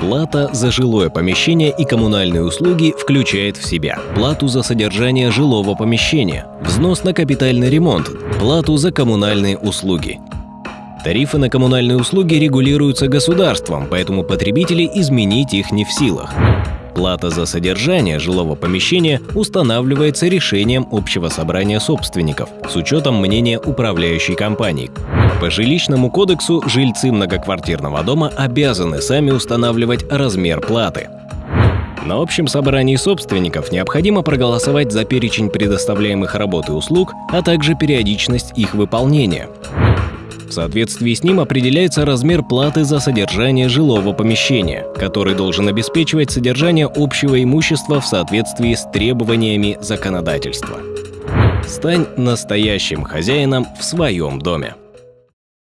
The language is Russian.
Плата за жилое помещение и коммунальные услуги включает в себя плату за содержание жилого помещения, взнос на капитальный ремонт, плату за коммунальные услуги. Тарифы на коммунальные услуги регулируются государством, поэтому потребители изменить их не в силах. Плата за содержание жилого помещения устанавливается решением общего собрания собственников с учетом мнения управляющей компании. По жилищному кодексу жильцы многоквартирного дома обязаны сами устанавливать размер платы. На общем собрании собственников необходимо проголосовать за перечень предоставляемых работ и услуг, а также периодичность их выполнения. В соответствии с ним определяется размер платы за содержание жилого помещения, который должен обеспечивать содержание общего имущества в соответствии с требованиями законодательства. Стань настоящим хозяином в своем доме.